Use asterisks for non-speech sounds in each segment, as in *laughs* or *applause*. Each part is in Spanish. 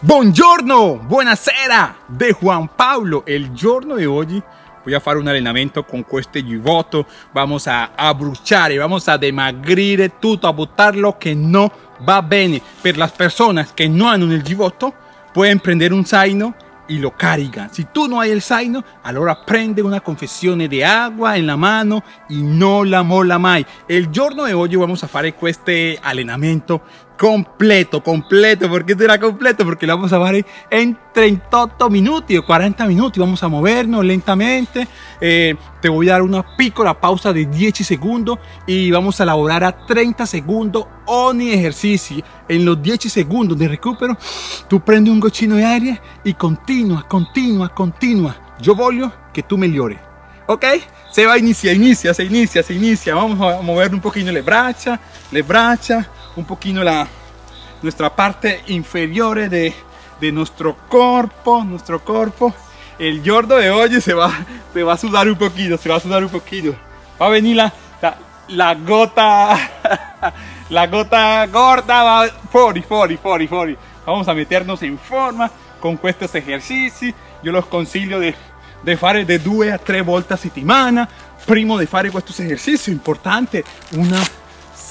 Buongiorno, buonasera de Juan Pablo. El giorno de hoy voy a hacer un allenamento con este giubbotto. Vamos a y vamos a demagrire todo, a botar lo que no va bene. Per las personas que no hanno el giubbotto, pueden prender un zaino y lo cargan. Si tú no hay el zaino, ahora prende una confesión de agua en la mano y no la mola mai. El giorno de hoy vamos a hacer este allenamento completo, completo. ¿Por qué será completo? Porque lo vamos a hacer en 38 minutos o 40 minutos. Vamos a movernos lentamente. Eh, te voy a dar una piccola pausa de 10 segundos y vamos a elaborar a 30 segundos ogni ejercicio. En los 10 segundos de recupero, tú prendes un gochino de aire y continúa, continúa, continúa. Yo voglio que tú mejores. ¿Ok? Se va a iniciar, inicia, se inicia, se inicia. Vamos a mover un poquito le braccia, le braccia un poquito la, nuestra parte inferior de, de nuestro cuerpo, nuestro cuerpo. El yordo de hoy se va, se va a sudar un poquito, se va a sudar un poquito. Va a venir la, la, gota, *laughs* la gota gorda, va fuori, fuori, fuori, fuori. Vamos a meternos en forma con estos ejercicios. Yo los consiglio de, de fare de 2 a 3 volte a settimana. Primo de fare estos ejercicios, importante, una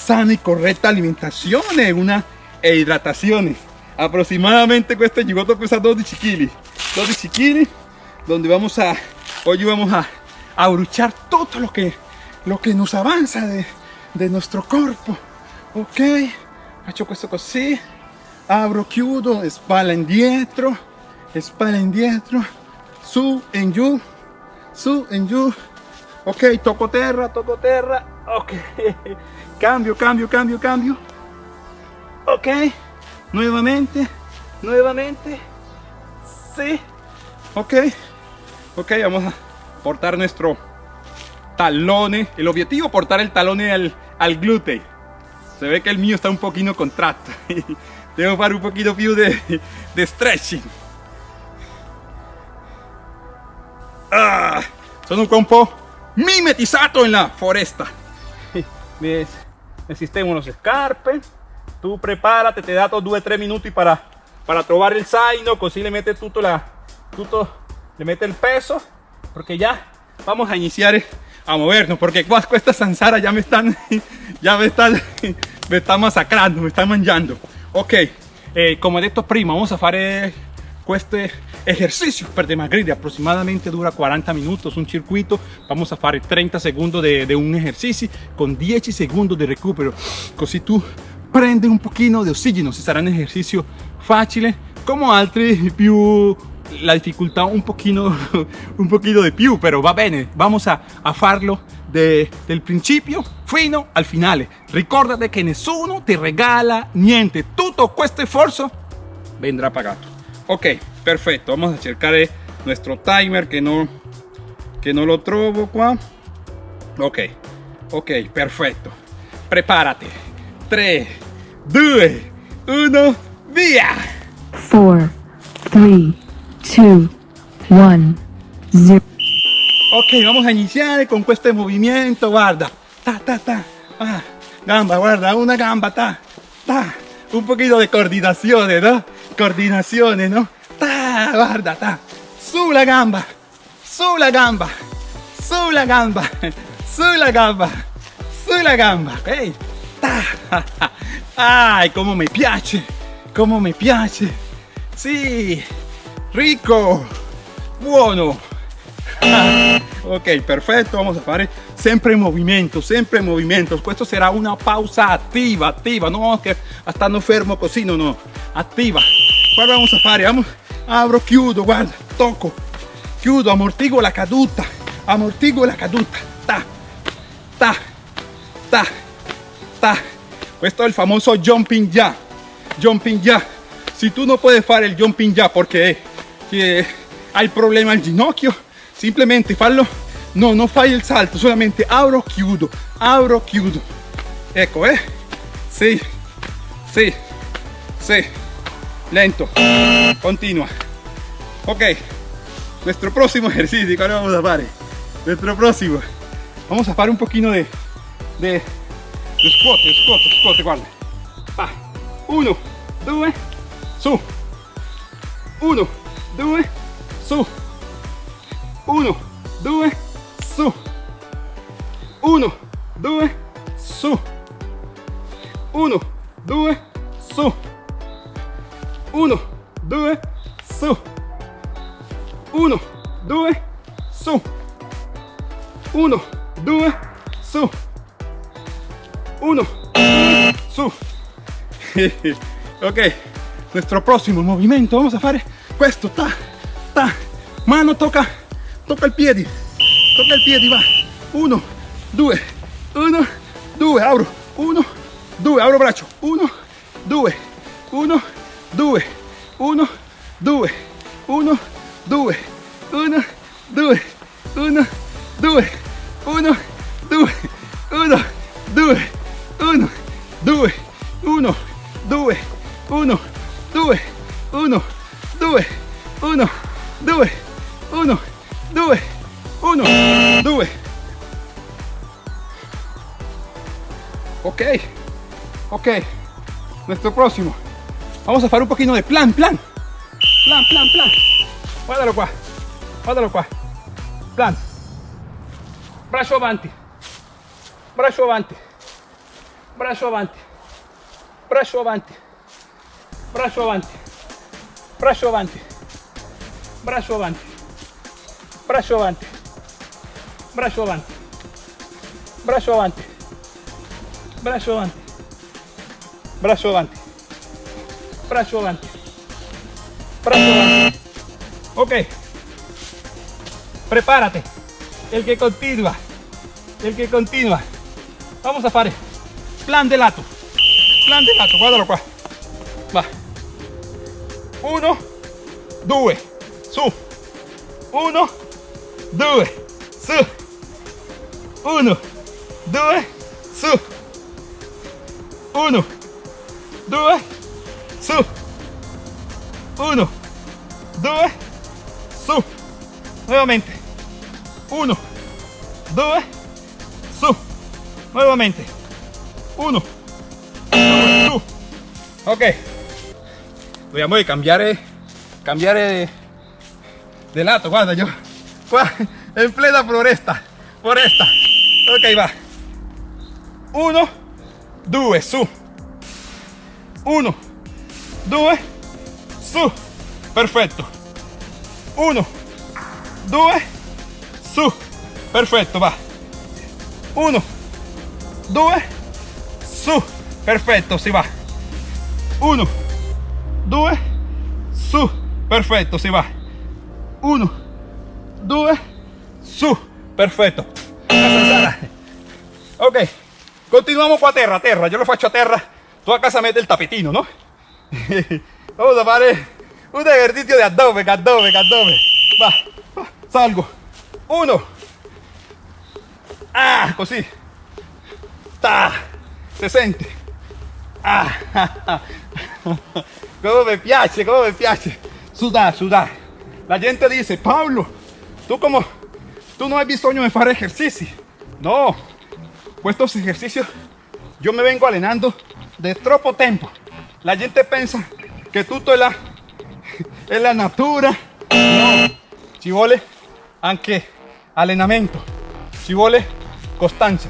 sana y correcta alimentación, una e hidratación. Aproximadamente cuesta gigoto cuesta 12 kilos. 12 kilos, donde vamos a, hoy vamos a, a bruchar todo lo que, lo que nos avanza de, de nuestro cuerpo. Ok, hecho esto así, abro chiudo, espalda indietro, espalda indietro, su en you, su en you. Ok, toco terra, toco terra, ok. *laughs* Cambio, cambio, cambio, cambio. Ok. Nuevamente. Nuevamente. Sí. Ok. Ok, vamos a portar nuestro talone. El objetivo portar el talone al, al glúteo. Se ve que el mío está un poquito contrato. Que *laughs* hacer un poquito più de, de stretching. Ah, sono un po' mimetizzato en la foresta. *laughs* ¿Ves? Existen unos escarpes. Tú prepárate, te da 2 o 3 minutos para, para trobar el zaino, así le metes todo, la, todo, le mete el peso, porque ya vamos a iniciar a movernos, porque esta zanzara ya me están, *laughs* ya me están, *laughs* me están masacrando, me están manchando. Ok, eh, como he dicho prima, vamos a hacer este ejercicio. Per dimagrire aproximadamente dura 40 minutos un circuito. Vamos a hacer 30 segundos de, un ejercicio con 10 segundos de recupero. Así tú prende un poquito de oxígeno. Si será un ejercicio fácil como altri più la dificultad un poquito *laughs* un poquito de più pero va bene. Vamos a, a farlo de, del principio fino al finale ricordate que nessuno te regala niente. Tutto questo esfuerzo vendrá pagato ok perfecto. Vamos a checar nuestro timer que no que no lo trovo qua ok ok perfecto. Prepárate. 3 2 1 via 4 3 2 1 0 ok vamos a iniciar con este movimiento guarda. Ta ta ta. Ah, gamba guarda una gamba ta ta un poquito de coordinación no coordinaciones, ¿no? Ta, guarda, ta. Su la gamba, su la gamba, su la gamba, su la gamba, su la gamba, ok? Ta. Ay, cómo me piace, cómo me piace. Sí, rico, bueno. ok, perfecto, vamos a hacer siempre en movimiento, siempre en movimiento. Esto será una pausa activa, activa, no vamos a estar no fermo así, no, activa. Guarda, vamos a fare, vamos, abro, chiudo, guarda, tocco, chiudo, amortigo la caduta, amortigo la caduta, ta, ta, ta, ta. Questo è il famoso jumping ya, jumping ya. Si tú no puedes fare el jumping ya porque hay problema al ginocchio, simplemente fallo, no, no fai il salto, solamente abro, chiudo, abro, chiudo. Ecco, eh, sì, sì, sì lento, continua. Ok, nuestro próximo *laughs* ejercicio, ¿cuál vamos a hacer? Nuestro próximo, vamos a hacer un poquito de, de, de squat, squat, squat, guarda. Uno, due, su, uno, due, su, uno, due, su, uno, due, su, uno, 2, su. 1, 2, su. 1, 2, su. 1, 2, su. 1, su. ok, nuestro prossimo movimento vamos a fare questo, Ta, ta. Mano toca, toca il piede, Toca il piede, va. 1, 2, 1, 2, abro. 1, due, apro braccio, uno, due, uno, due, uno, due, uno, due, uno, due, uno, due, uno, due, uno, due, uno, due, uno, due, uno, due, uno, due, uno, due, uno, due, uno, due. Ok, ok, nuestro próximo. Vamos a hacer un poquito de plan, plan, plan, plan, plan. Guardalo qua, guardalo qua. Plan. Braccio avanti, braccio avanti, braccio avanti, braccio avanti, braccio avanti, braccio avanti, braccio avanti, braccio avanti, braccio avanti, braccio avanti, braccio avanti, braccio avanti, braccio avanti, braccio avanti. Ok, prepárate, el que continúa, el que continúa. Vamos a fare plan de lato, plan de lato, guardalo qua. Va. Uno, due, su. Uno, due, su. Uno, due, su. Uno, 2, su, 1, 2, su, nuevamente, 1, 2, su, nuevamente, 1, su, ok, voy a cambiar, cambiar de, de lato, guarda yo, en plena floresta, foresta, ok va, 1, 2, su, uno, due, su. Perfetto. Uno, due, su. Perfetto, va. Uno, due, su. Perfetto, si va. Uno, due, su. Perfetto, si va. Uno, due, su. Perfetto. Ok, continuamos qua a terra, a terra. Yo lo faccio a terra. Tu a casa mete il tapetino, no? *laughs* Vamos a fare un ejercicio de abdomen, abdomen, abdomen. Va, va, salgo. Uno. Ah, così. Ta. Se sente. Ah. *laughs* Come mi piace, come mi piace. Sudar, sudar. La gente dice, Pablo, tú como, tú no has bisogno de fare ejercici. No, pues estos ejercicios yo me vengo allenando de troppo tempo. La gente piensa que tutto è la, *laughs* è la natura. No, ci vuole anche allenamento, constancia.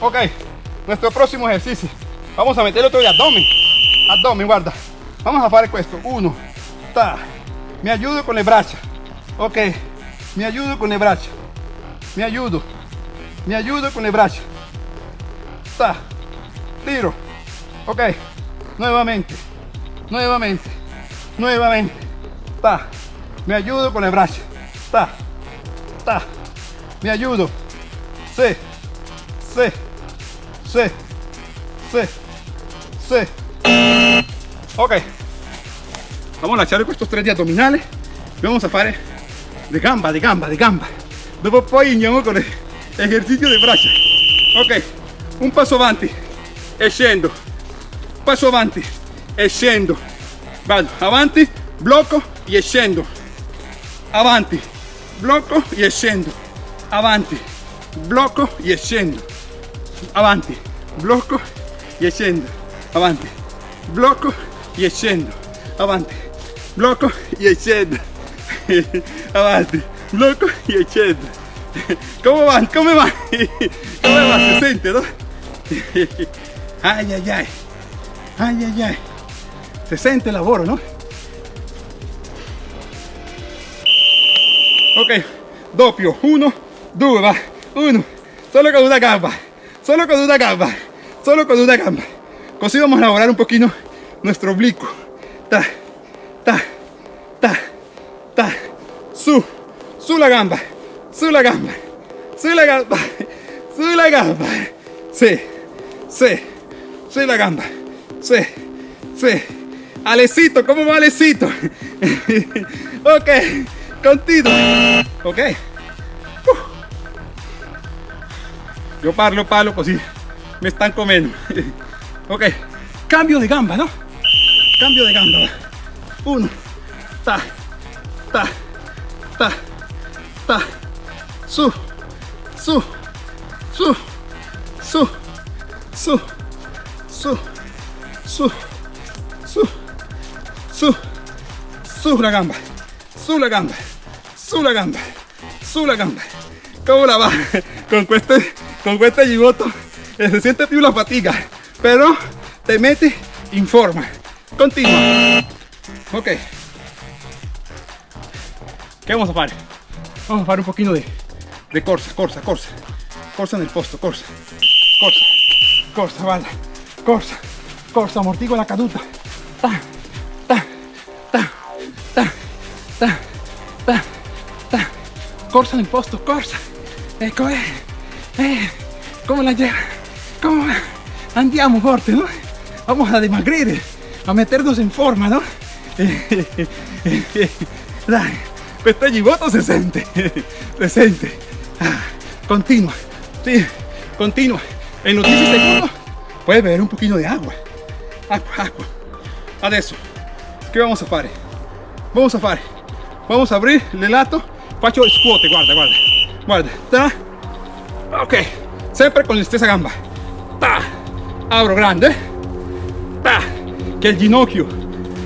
Ok, nuestro próximo ejercicio. Vamos a meter otro de abdomen. Abdomen, guarda. Vamos a fare questo. Uno, ta. Mi ayudo con le braccia. Ok, mi ayudo con le braccia. Mi ayudo. Mi ayudo con le braccia. Ta. Tiro. Ok, nuevamente. Nuevamente. Nuevamente. Ta. Me ayudo con le braccia. Ta. Ta. Me ayudo. Sí. Sí. Sí. Sí. Sí. Ok. Vamos a lasciare questi tre di addominali. Vamos a fare di gamba, di gamba, di gamba. Dopo poi con l'esercizio di braccia. Ok. Un passo avanti e scendo. Passo avanti e scendo. Vado avanti, blocco e scendo. Avanti, blocco e scendo. Avanti, blocco e scendo. Avanti, blocco e scendo. Avanti, blocco e scendo. Avanti, blocco e scendo *laughs* avanti blocco e scendo come va? *laughs* come va? come va? si sente no? *laughs* ay ay ay ay ay ay. Se sente il lavoro no? ok. Doppio uno. Due uno. Solo con una gamba. Solo con una gamba. Solo con una gamba. Così vamos a elaborar un poquito nuestro oblicuo. Ta. Ta. Ta. Ta. Su. Su la gamba. Su la gamba. Su la gamba. Su la gamba. Sí. Sí. Su la gamba sí sí Alecito, ¿cómo va Alecito? *laughs* ok, continuo. Ok. Yo parlo, palo, così me están comiendo. *laughs* ok, cambio de gamba, ¿no? Cambio de gamba. Uno, ta, ta, ta, ta, su, su, su, su, su, su, su, su, su, su la gamba, su la gamba, su la gamba, su la gamba. ¿Cómo la va? *laughs* Con este, con este gigoto eh, se siente più la fatiga, pero te mete in forma. Continua. Ok. ¿Qué vamos a hacer? Vamos a hacer un poquito de, de corsa, corsa, corsa. Corsa en el posto, corsa. Corsa, corsa, balla. Corsa, corsa, amortigo la caduta. Ta, ta, ta, ta, ta, ta, ta. Corsa nel posto, corsa. Ecco, eh, eh, come la lleva? ¿Cómo va? Andiamo forte, no? Vamos a dimagrire, a meternos en forma, no? *laughs* Dai, questo gibbotto si sente, *laughs* si sente. Ah, continua, sí, continua. En los 10 segundos puedes beber un poquito de agua. *laughs* Adesso, vamos a fare? Vamos a fare. Vamos a abrir il lato. Faccio scuote, guarda, guarda. Guarda, ta. Ok, sempre con la stessa gamba. Ta. Abro grande. Ta. Che il ginocchio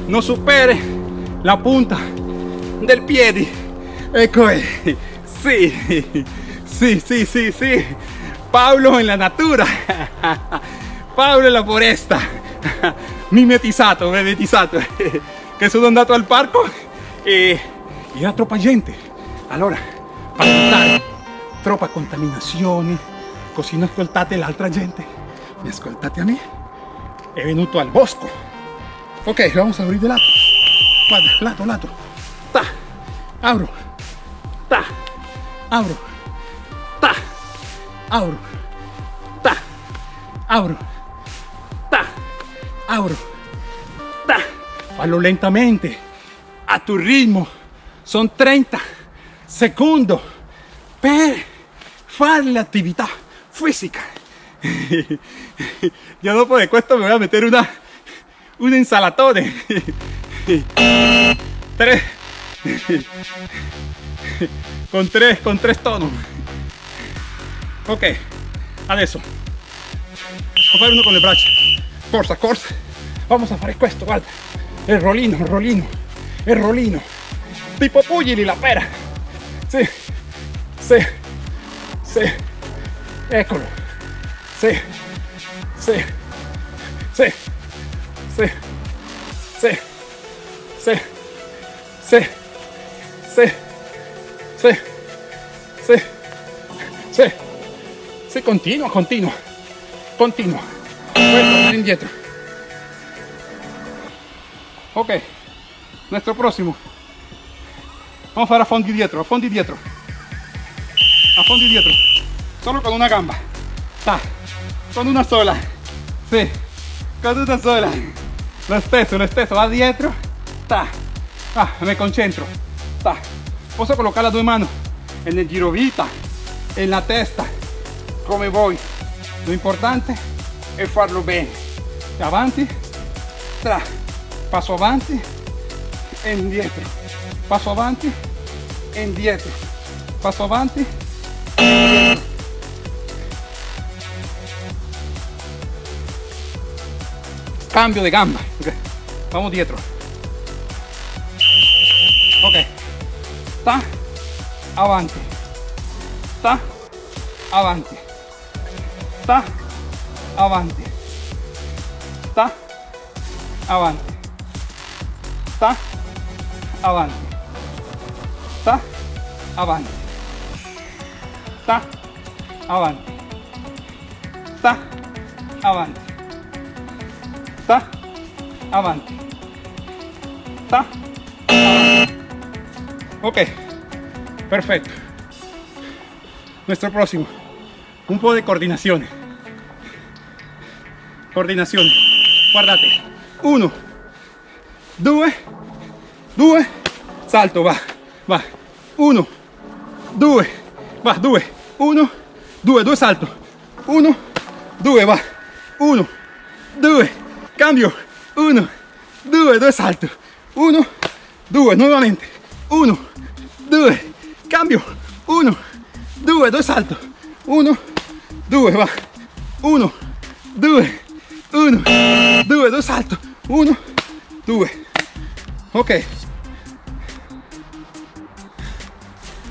non superi la punta del piede. Ecco. Sì, sì, sì, sì, sì. Paolo en la natura. *laughs* Paolo en la foresta. *laughs* Mimetizzato, mimetizzato. Che *laughs* sono andato al parco e era troppa gente. Allora, per evitare troppa contaminazione, così non ascoltate l'altra gente, mi ascoltate a me, è venuto al bosco. Ok, vamos a abrir de lato. Guarda, lato, lato. Ta, abro. Ta, abro. Ta, abro. Ta, abro. Ta, abro. Ta. Fallo lentamente, a tu ritmo. Son 30 secondi per fare l'attività fisica. *laughs* Ya dopo de questo me voy a meter una, un insalatone. *laughs* Tres. *laughs* Con tres, con tres tonos. Ok, adesso. Vamos a fare uno con le braccia. Corsa, corsa. Vamos a fare questo, guarda. Il rollino, il rollino, il rollino. Tipo pugili la pera. Sì, sì, sì. Eccolo. Sì, sì, sì, sì, sì, sì, sì, sì, sì, sì, sì, sì, continua, continua, continua. Ok, nuestro próximo. Vamos a fondi dietro, a fondi dietro. A fondi dietro. Solo con una gamba. Ta. Con una sola. Sì. Con una sola. Lo stesso, lo stesso. Va dietro. Ta. Ah, me concentro. Ta. Posso colocar las due mani nel girovita, en la testa, come vuoi. Lo importante è farlo bene. Avanti. Tra. Passo avanti. E indietro. Passo avanti. E indietro. Passo avanti. E indietro. Cambio de gamba. Vamos dietro. ok sta avanti sta avanti sta avanti sta avanti sta avanti sta avanti sta avanti sta avanti sta avanti sta avanti ok. Perfecto. Nuestro próximo. Un poco de coordinación coordinación. Guardate. Uno. Due. Due. Salto va. Va. Uno. Due. Va due. Uno. Due due salto. Uno. Due va. Uno. Due. Cambio. Uno. Due due salto. Uno. Due nuovamente uno. Due. Cambio. Uno. Due due salto. Uno. Due va. Uno. Due 1 2 2 salto. 1 2 ok.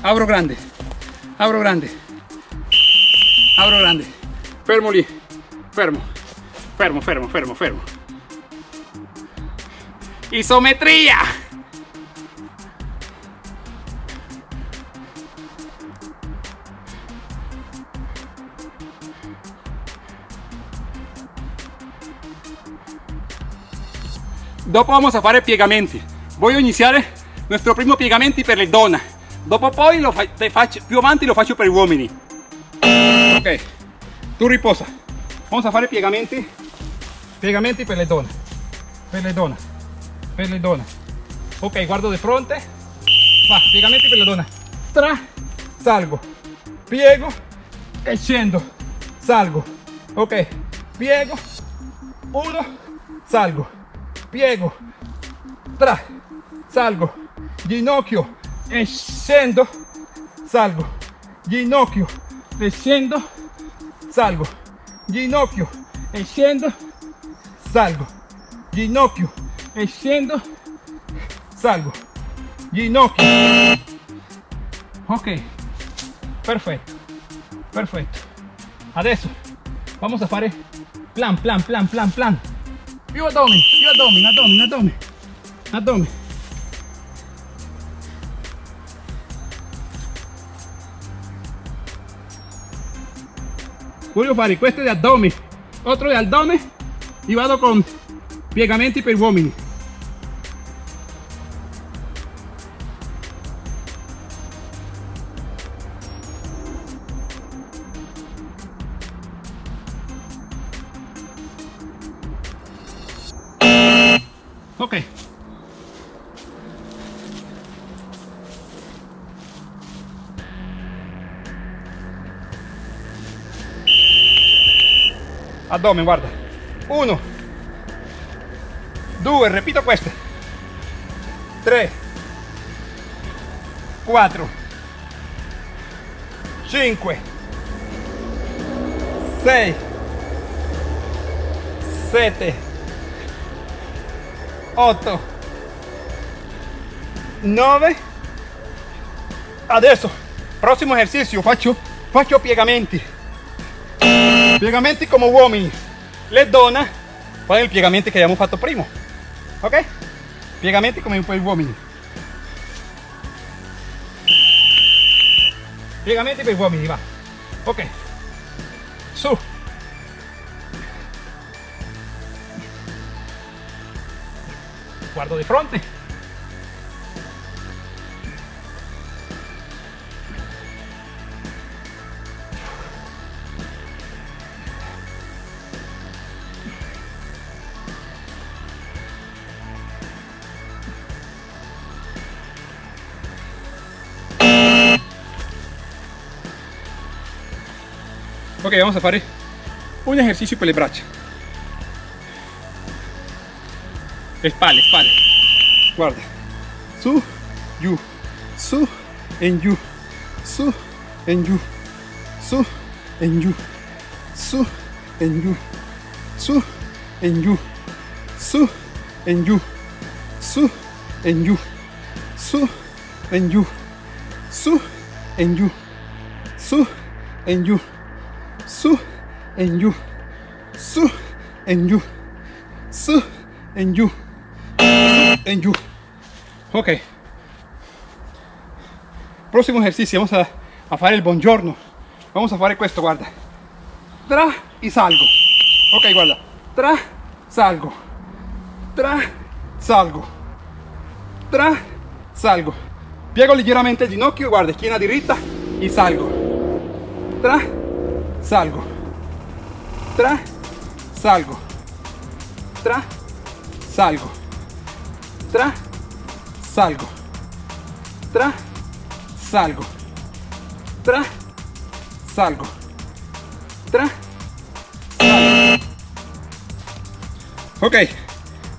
Apro grande. Apro grande. Apro grande. Fermo lì. Fermo. Fermo fermo fermo fermo. Isometria Dopo vamos a fare piegamenti. Voglio iniziare nostro primo piegamenti per le donne. Dopo poi lo faccio, più avanti lo faccio per uomini. Ok, tu riposa. Vamos a fare piegamenti. Piegamenti per le donne. Per le donne. Per le donne. Ok, guardo di fronte. Va, piegamenti per le donne. Tra, salgo. Piego e. Salgo. Ok, piego. Uno, salgo. Piego. Tra, salgo. Ginocchio e scendo. Salgo. Ginocchio e scendo. Salgo. Ginocchio e scendo. Salgo. Ginocchio e scendo. Salgo. Ginocchio. Ok. Perfetto. Perfetto. Adesso vamos a fare Plan, plan, plan, plan, plan. You abdomen, you abdomen, abdomen, abdomen. Abdomen. Julio Faricueste de abdomen. Otro de abdomen. Y vado con piegamento y pervómini. Ok. Addome, guarda. Uno. Due, repito queste. Tre. Quattro. Cinque. Sei. Sette. 8 9 adesso prossimo esercizio faccio faccio piegamenti. Piegamenti come uomini. Le donne fanno i piegamenti che abbiamo fatto prima ok piegamenti come gli uomini. Piegamenti per uomini va. Ok guardo di fronte. Ok vamos a fare un ejercicio per spalle, spalle. Guarda. Su, giù, su e giù, su e giù, su e giù, su e giù, su e giù, su e giù, su e en you, su en you, su en you, su en you, su en you, su en you, en you. Ok. Próximo ejercicio, vamos a, a fare il buongiorno. Vamos a fare questo, guarda. Tra y salgo. Ok, guarda. Tra, salgo. Tra, salgo. Tra, salgo. Piego leggermente il ginocchio, guarda, schiena diritta y salgo. Tra, salgo. Tra, salgo. Tra, salgo. Tra, salgo. Tra, salgo. Tra, salgo. Tra, salgo. Ok,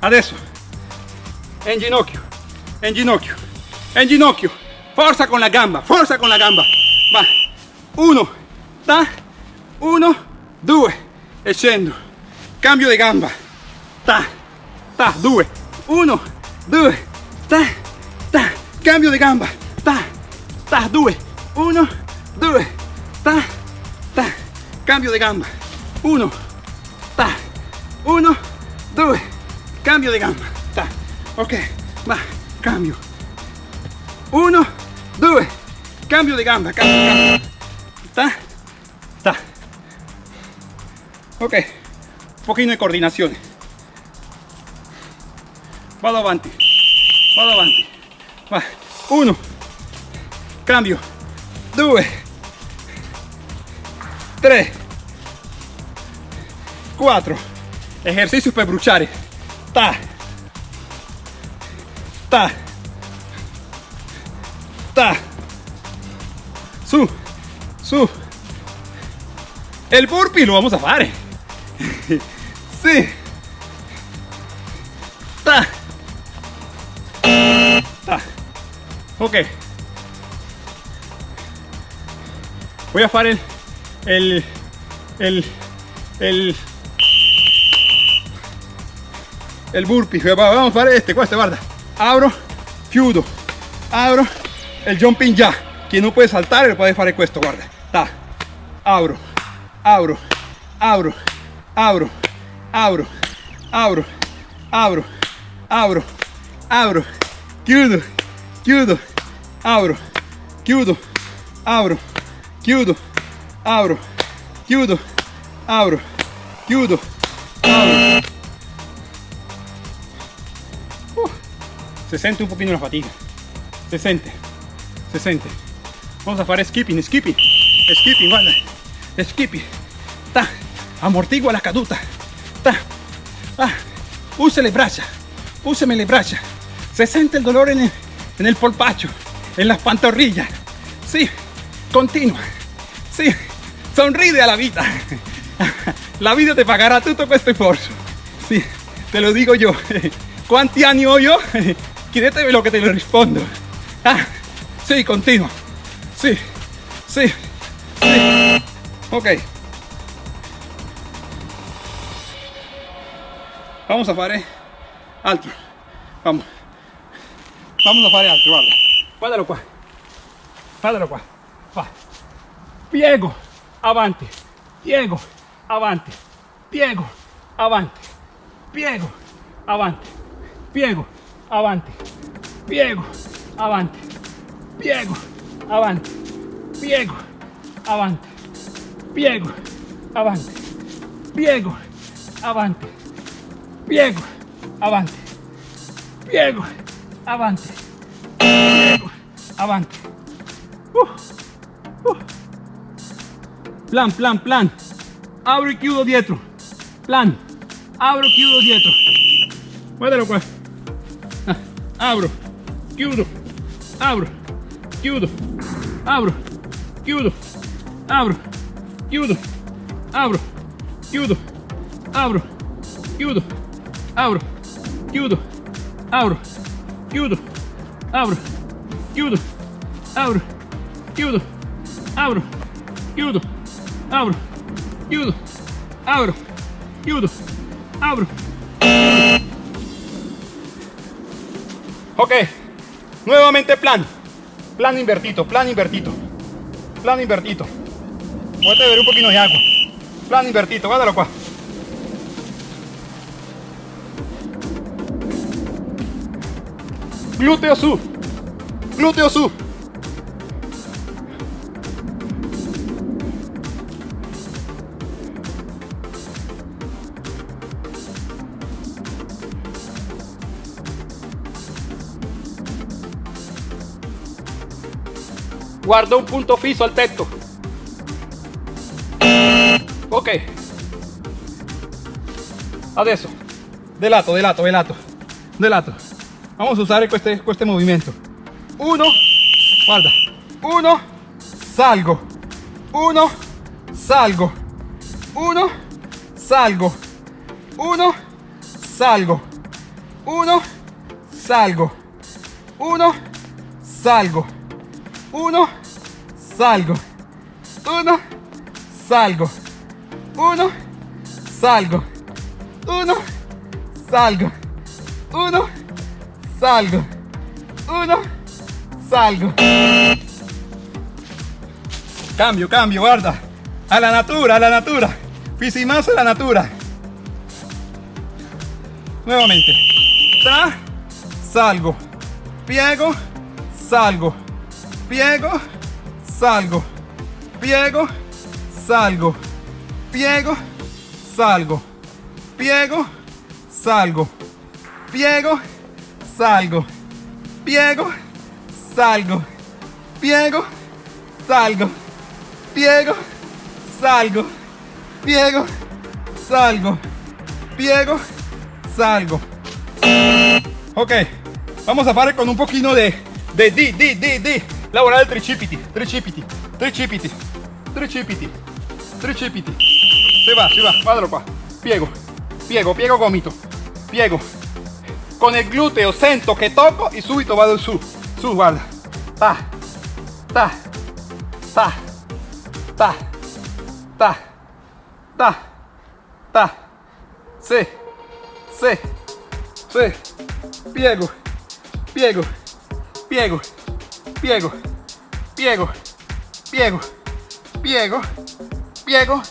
adesso en ginocchio, en ginocchio, en ginocchio. Forza con la gamba, forza con la gamba. Va, uno, ta, uno, due, e. Cambio di gamba. Ta, ta, due, uno, due, ta, ta. Cambio di gamba. Ta, ta, due, uno, due, ta, ta. Cambio di gamba. Uno, ta, uno, due. Cambio di gamba. Ta. Ok, va, cambio. Uno, due. Cambio di gamba, cambio, cambio. Ta, ta. Ok, un pochino di coordinazione. Vado avanti, vado avanti. Va, uno, cambio, due, tre, quattro. Ejercicio per bruciare. Ta, ta, ta, su, su. El burpee lo vamos a fare. *laughs* Sí. Ta. Ok. Voy a fare el, el, el, el burpee. Vamos a fare este, questo, guarda. Abro, chiudo, abro, el jumping ya. Quien no puede saltar, lo puede fare questo, guarda. Ta. Abro, abro, abro, abro, abro, abro, abro, abro, abro, chiudo, chiudo, abro, chiudo, abro, chiudo, abro, chiudo, abro, chiudo, abro. Uh, se sente un pochino la fatica, se sente, se sente. Vamos a fare skipping, skipping, skipping, guarda, skipping. Ta, amortigua la caduta. Ta, ah, use le braccia, úseme le braccia. Se sente el dolor en en el polpacho, en las pantorrillas. Sí, continua. Sí, sonríe a la vida. *laughs* La vida te pagará tutto questo sforzo. Sí, te lo digo yo. *laughs* ¿Cuánti ho yo? *laughs* Chiedetemi lo que te lo rispondo. Ah, sí, continua. Sí, sí, sí. Ok. Vamos a fare altro. Vamos. Vamos a fare altro, guarda. Guardalo qua. Guardalo qua. Va. Piego, avanti. Piego, avanti. Piego, avanti. Piego, avanti. Piego, avanti. Piego, avanti. Piego, avanti. Piego, avanti. Piego, avanti. Piego, avanti. Piego, avanti. Piego avante, avante. Uh, uh. Plan, plan, plan. Pues. Ah, abro y chiudo dietro. Plan. Abro, chiudo dietro. Guardalo qua. Abro, abro, chiudo, abro, chiudo, abro, chiudo, abro, chiudo, abro, chiudo, abro, chiudo, abro. Chiudo, abro. Judo. Abro. Judo. Abro. Judo. Abro. Judo. Abro. Judo. Abro. Judo. Abro. Ok. Nuevamente plan. Plan invertido, plan invertido. Plan invertido. Voy a beber un poquito de agua. Plan invertido, guárdalo cuá. Glúteo sub. Glúteo sub. Guardo un punto fijo al texto. Ok. Adesso. Delato, delato, delato. Delato. Vamos a usar este, este movimiento. Uno, guarda. Uno, salgo. Uno, salgo. Uno, salgo. Uno, salgo. Uno, salgo. Uno, salgo. Uno, salgo. Uno, salgo. Uno, salgo. Uno, salgo. Uno, salgo. Uno, salgo. Cambio, cambio, guarda. A la natura, a la natura. Fisimazo a la natura. Nuevamente. Tra, salgo. Piego, salgo. Piego, salgo. Piego, salgo. Piego, salgo. Piego, salgo. Piego, salgo. Piego, salgo. Piego, salgo. Piego, salgo. Piego, salgo. Piego, salgo. Ok, vamos a fare con un poquito de, de di, di, di, di. Lavorare il tricipiti, tricipiti, tricipiti, tricipiti, tricipiti. Se va, se va, guardalo qua. Piego, piego, piego gomito. Piego. Con il gluteo sento che tocco e subito vado su. Su, guarda. Ta, ta, ta, ta, ta, ta, ta. Sì, sì, sì. Piego, piego, piego, piego, piego, piego, piego, piego,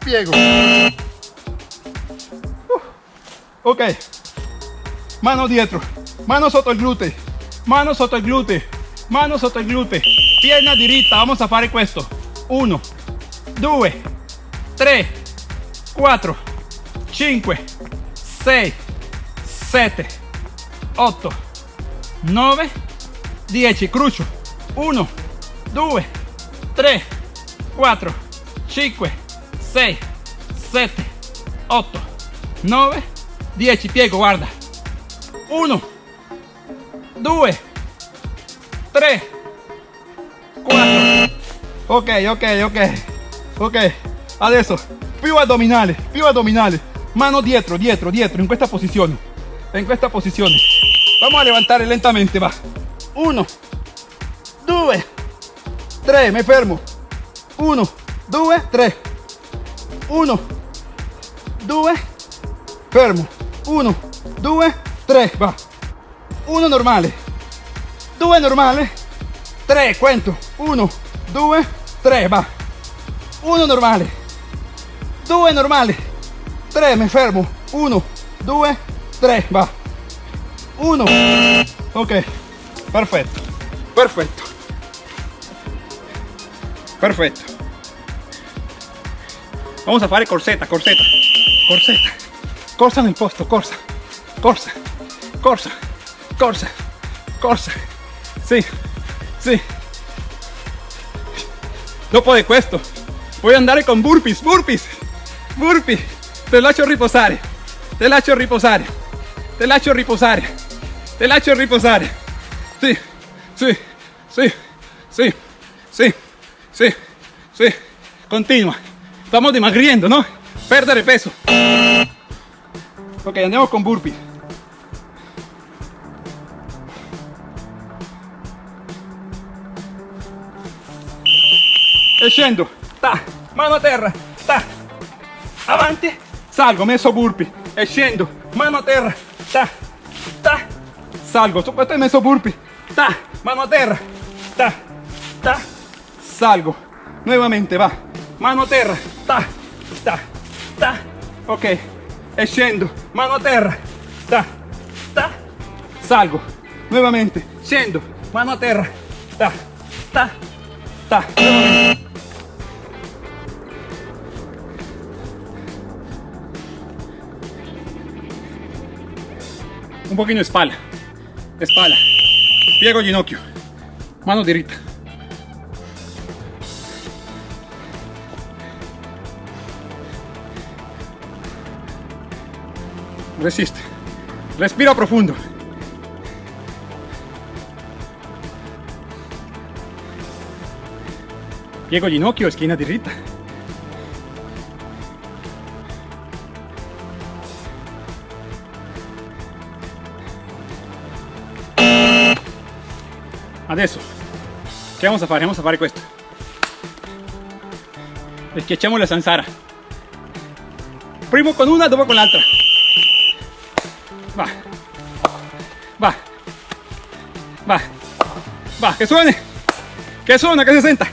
piego. Uh, Ok. Mano dietro. Mano sotto il gluteo. Mano sotto il gluteo. Mano sotto il gluteo. Pierna diritta. Vamos a fare questo. 1, 2, 3, 4, 5, 6, 7, 8, 9, 10. Crucio. 1, 2, 3, 4, 5, 6, 7, 8, 9, 10. Piego, guarda. 1, 2, 3, 4. Ok, ok, ok. Ok. Adesso, più addominale, più addominale. Mano dietro, dietro, dietro, in questa posizione. In questa posizione. Vamos a levantare lentamente, va. 1, 2, 3, me fermo. 1, 2, 3. 1, 2, fermo. 1, 2, 3, va. 1 normale. 2 normale. 3, cuento. 1, 2, 3, va. 1 normale. 2 normale. 3, me fermo. 1, 2, 3, va. 1. Ok. Perfetto. Perfetto. Perfetto. Vamos a fare corsetta, corsetta. Corsetta. Corsa nel posto, corsa. Corsa. Corsa. Corsa. Corsa. Sì. Sì. Dopo di questo voy a andare con burpees, burpees. Burpee. Te lascio riposare. Te lascio riposare. Te lascio riposare. Te lascio riposare. Sì. Sì. Sì. Sì. Sì. Sì. Sì. Continua. Estamos dimagriendo, ¿no? Perdere peso. Ok, andiamo con burpee. E ta, mano a terra, ta, avanti, salgo, messo burpee, e mano a terra, ta, ta, salgo, su questo messo burpee, ta, mano a terra, ta, ta, salgo, nuevamente va, mano a terra, ta, ta, ta, ok, e mano a terra, ta, ta, salgo, nuevamente, scendo, mano a terra, ta, ta, ta. Un de espalda, espalda, piego ginocchio, mano diritta. Resiste, respira profundo. Piego ginocchio, esquina diritta. Adesso, che vamos a fare? Vamos a fare questo. Schiacciamo la zanzara. Primo con una, dopo con l'altra. Va. Va. Va. Va, che suene. Che suona, che si senta.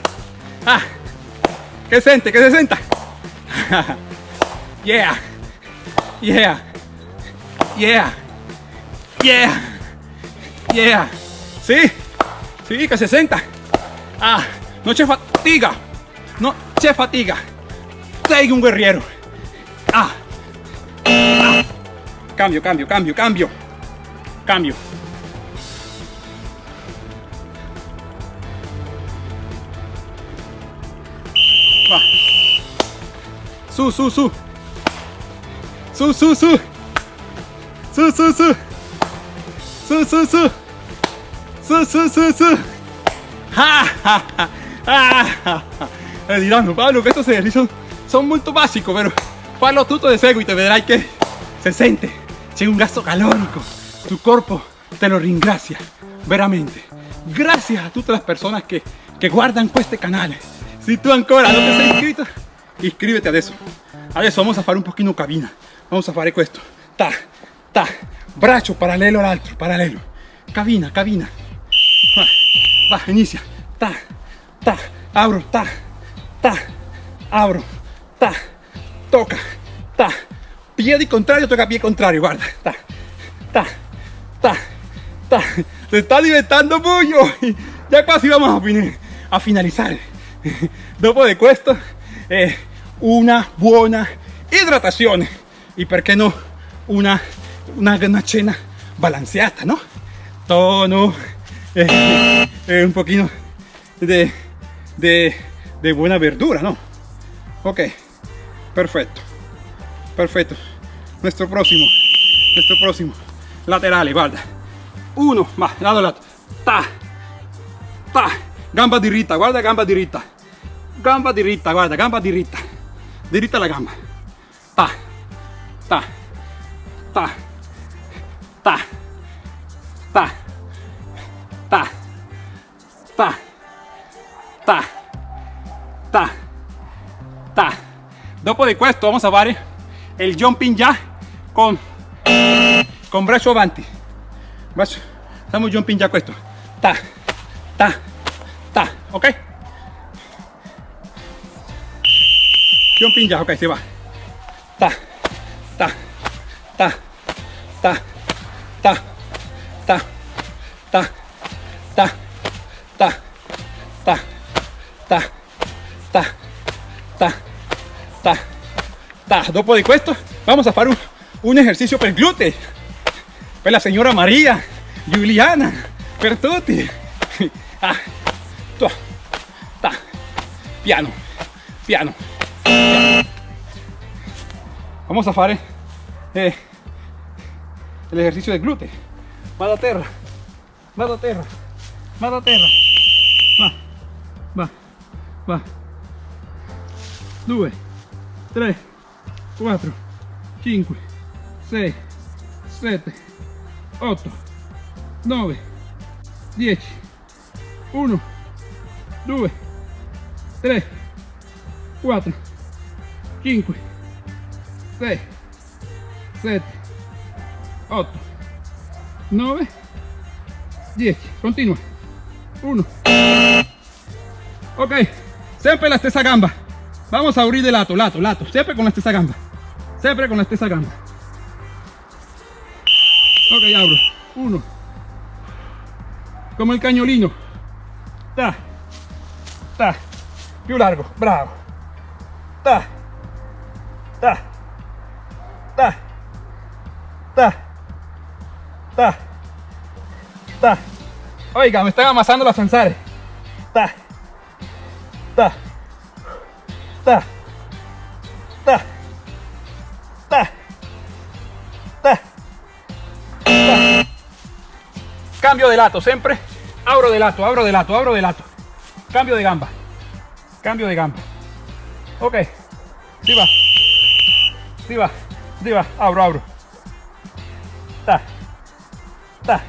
Ah. Che sente, che si senta. *laughs* yeah. Yeah. Yeah. Yeah. Yeah. ¿Sí? Sí, que se senta. Ah, no c'è fatiga. No c'è fatiga. Sei un guerriero. Ah. ah. Cambio, cambio, cambio, cambio. Cambio. Va. Su, su, su. Su, su, su. Su, su, su. Su, su, su. ¡Su, su, su, su! ¡Ja, ja, ja! ¡Ja, ja, ja! Pablo, que estos ejercicios son muy básicos, pero fallo tutto de seguito te que se siente, tiene un gasto calórico, tu cuerpo te lo ringracia, veramente. Gracias a todas las personas que, que guardan pues este canal. Si tú ancora no te sei inscrito, inscríbete adesso. Adesso vamos a fare un poquito cabina. Vamos a fare esto. Ta, ta, brazo paralelo al altro, paralelo. Cabina, cabina. Inizia. Ta, ta, abro, ta, ta, abro, ta, toca, ta. Piedi contrario, toca pie contrario, guarda. Ta, ta, ta, ta. Se está diventando mucho. Ya casi vamos a, a finalizar. Dopo de questo, eh, una buona idratazione. Y perché no, una, una, una cena balanceata, ¿no? Tono, eh, eh, un poquito de, de, de buena verdura, ¿no? Ok, perfecto, perfecto. Nuestro próximo, nuestro próximo, laterale, guarda. Uno, va, lato lato, ta, ta, gamba diritta, guarda gamba diritta, gamba diritta, guarda, gamba diritta, diritta la gamba, ta, ta, ta, ta, ta, ta, ta, ta. Dopo di questo vamos a fare il jumping jack con, con braccio avanti. Braccio, facciamo jumping jack questo. Ta, ta, ta, ok? Jumping jack, ok, si va. Ta, ta, ta, ta, ta, Dopo di questo vamos a fare un, un esercizio per glutei. Per la signora Maria, Giuliana, per tutti. *laughs* Ah, ta, piano, piano. Vamos a fare eh, el ejercicio del glúteo. Vado a terra, vado a terra, vado a terra. Va, va, va. 2, 3, 4, 5, 6, 7, 8, 9, 10, 1, 2, 3, 4, 5, 6, 7, 8, 9, 10. Continua. uno. Ok, sempre la stessa gamba. Vamos a abrir de lato, lato, lato. Siempre con la stessa gamba. Siempre con la stessa gamba. Ok, abro. Uno. Como el cañolino. Ta. Ta. Più largo. Bravo. Ta. Ta. Ta. Ta. Ta. Ta. Oiga, me están amasando las zanzares. Ta. Ta. Ta. Cambio de lato, siempre. Abro de lato, abro de lato, abro de lato. Cambio de gamba. Cambio de gamba. Ok. Sí va. Sí va. Va. Abro, abro. Ta. Ta.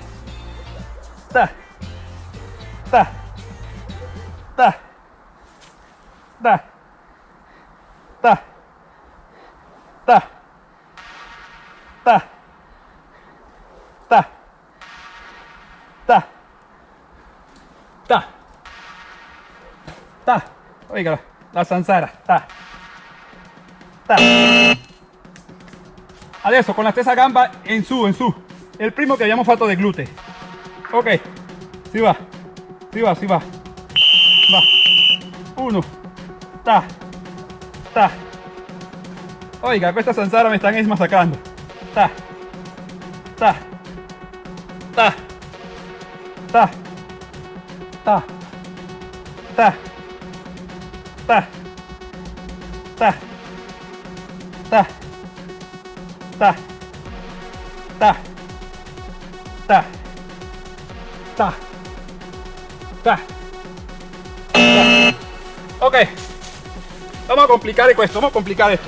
Ta. Ta. Ta. Ta. Ta. Ta. Ta. Ta. Ta. Ta. Ta. Oiga, la zanzara. Ta. Ta. Adesso con la stessa gamba in su, in su. Il primo che abbiamo fatto del glute. Ok. Si va. Si va, si va. Va. Uno. Ta. Ta. Oiga, questa zanzara me están masacrando. Ta. Ta. Ta. Ta. Ta. Ta. Ta. Ta. Ta. Ta. Ta. Ta. Ta. Ta. Ta. Ok. Vamos a complicar esto, vamos a complicar esto.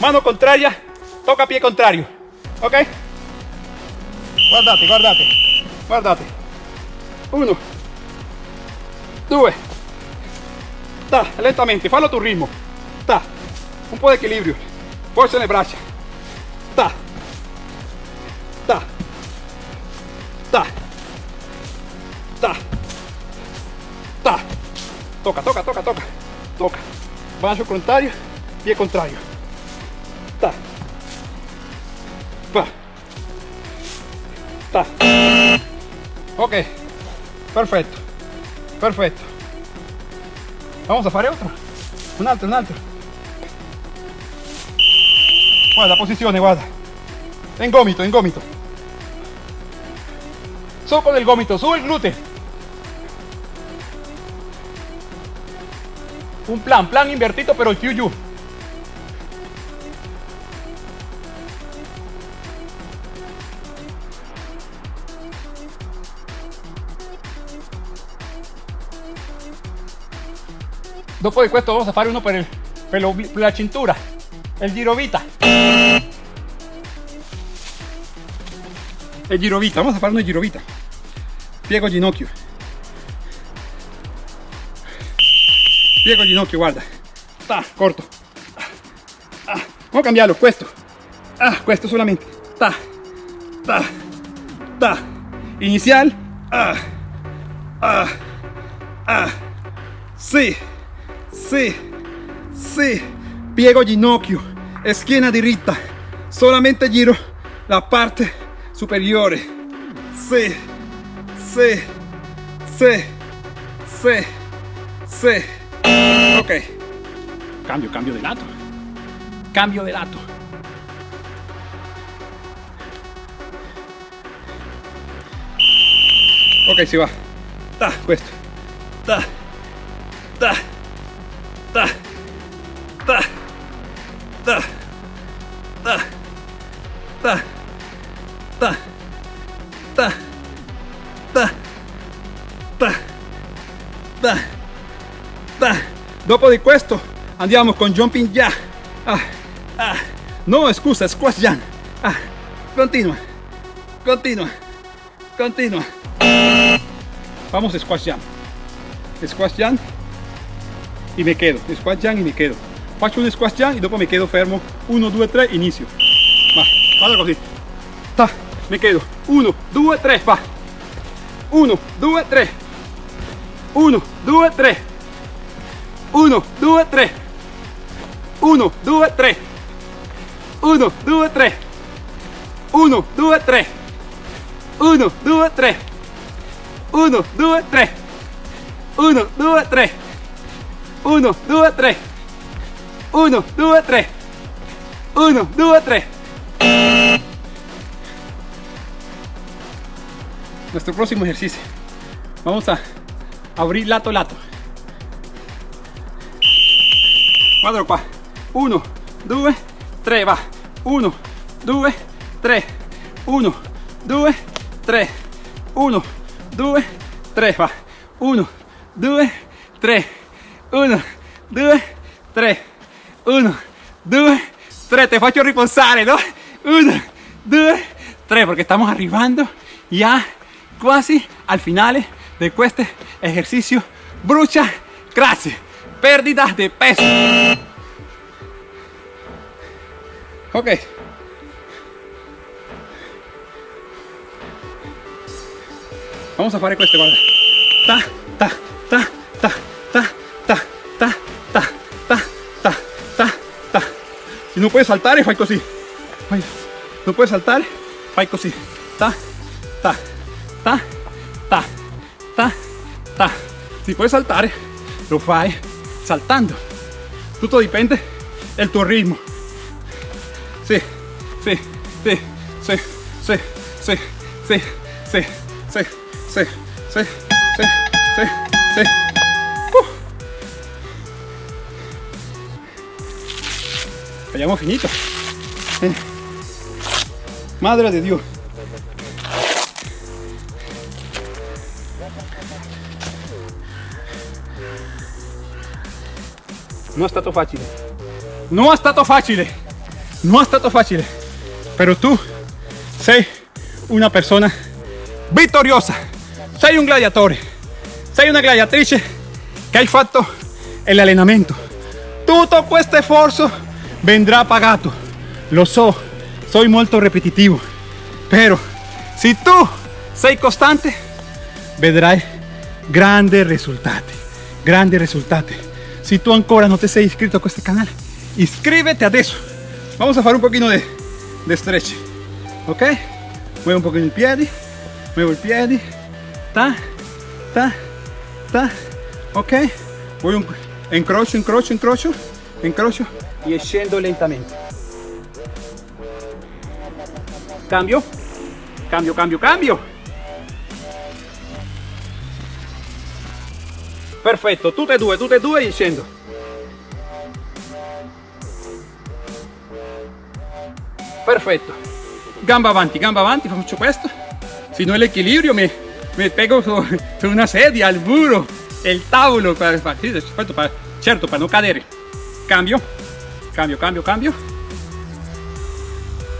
Mano contraria, toca pie contrario. Ok? Guardate, guardate, guardate. Uno, due, ta, lentamente, fallo a tu ritmo. Ta, un po' di equilibrio. Forza le braccia. Ta, ta, ta, ta, ta. Toca, toca, toca, toca, toca. Braccio contrario, pie contrario. Ok, perfetto, perfetto. Vamos a fare otro. Un altro, un altro. Guarda, posizione, guarda. En gomito, en gomito. Su con el gomito, su el glúteo. Un plan, plan invertido, pero el più Dopo di questo vamos a fare uno per, la cintura, il girovita. El girovita, vamos a fare una girovita. Piego ginocchio. Piego ginocchio, guarda. Ta, corto. Vamos a cambiarlo, questo. Ah, questo solamente. Ta, ta, ta. Inicial. Ah, ah, ah. Sí, sí, sí. Piego ginocchio, schiena diritta. Solamente giro la parte superiore. Sí, sí, sí, sí, sí. Ok. Cambio, cambio de lato. Cambio de lato. Ok, si va. Ta, questo. Ta. Ta. Ta. Ta. Ta. Ta. Ta. Ta. Ta. Ta. Ta. Ta. Ta. Dopo di questo andiamo con jumping jack. Ah, ah. No, scusa, squash jump. Ah, continua. Continua. Continua. Vamos squash jump. Squash jump y me quedo. Squash jump y me quedo. Faccio un squash jump y dopo me quedo fermo. 1, 2, 3, inizio. Va, vado così. Ta, me quedo. 1, 2, 3, va. 1, 2, 3. 1 2 3 1 2 3 1 2 3 1 2 3 1 2 3 1 2 3 1 2 3 1 2 3 1 2 3 1 2 3 1 2 3 nuestro próximo ejercicio. Vamos a abrir lato lato. Quadro qua 1 2 3 va. 1 2 3 1 2 3 1 2 3 va. 1 2 3 1 2 3 1 2 3 te faccio riposare no 1 2 3 porque estamos arribando ya casi al finale de este ejercicio. Brucia gracias pérdida de peso. Ok. Vamos a fare questo guarda. Ta ta ta ta ta ta ta ta ta ta ta ta si non puoi saltare fai così non puoi saltare fai ta ta ta ta ta ta si puoi saltare lo fai saltando tutto dipende del tuo ritmo sì sì sì sì sì sì sì sì sì sì sì sì sì Uh. Abbiamo finito. Eh. Madre de Dios. Non è stato facile. Non è stato facile. Non è stato facile. Però tu sei una persona vittoriosa. Sei un gladiatore. Sei una gladiatrice che hai fatto l'allenamento. Tutto questo sforzo vendrà pagato. Lo so, soy molto repetitivo. Però se tu sei costante, vedrai grandi risultati. Grandi risultati. Si tú ancora no te sei inscrito a este canal, inscríbete adesso. Vamos a hacer un poquito de, de stretch. Ok? Muevo un poquito el piedi, muevo el piedi. Ta, ta, ta. Ok? Voy un incrocio, incrocio, incrocio, incrocio y scendo lentamente. Cambio, cambio, cambio, cambio. Perfetto, tutte e due, tutte e due e scendo. Perfetto. Gamba avanti, gamba avanti, faccio questo. Se no l'equilibrio mi, mi pego su, *laughs* su una sedia, al muro, il tavolo, sì, aspetta, per- certo per non cadere. Cambio, cambio, cambio, cambio.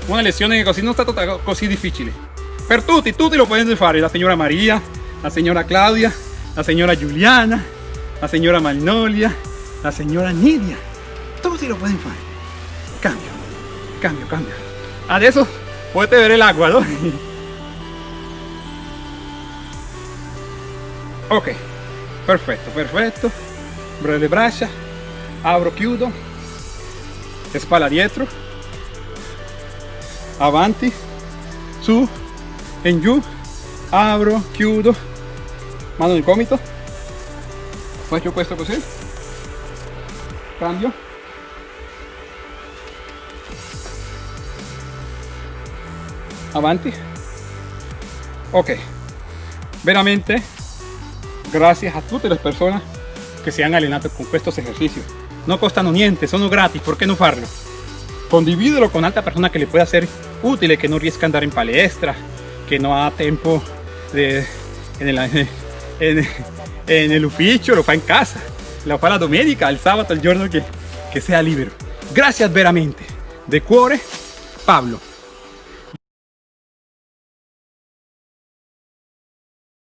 Una lezione così non è stata ta- così difficile. Per tutti, tutti lo possono fare. La signora Maria, la signora Claudia, la signora Giuliana, la signora Magnolia, la signora Nidia. Tutti lo pueden fare. Cambio, cambio, cambio. Adesso potete vedere l'acqua, no? *laughs* Ok, perfetto, perfetto. Le braccia, apro, chiudo, spalla dietro, avanti, su, in giù, apro, chiudo, mano nel gomito, faccio questo cambio, avanti, ok, veramente gracias a tutte le persone che si hanno allenato con questi esercizi no costano niente, sono gratis, ¿por qué no farlo? Condivídelo con alta persona que le pueda ser útil, que no riesca andar en palestra, que no ha tiempo en, el, *laughs* en, el ufficio, lo fa en casa, lo fa la domenica, el sábado, el giorno que, que sea libre. Gracias veramente. De cuore, Pablo.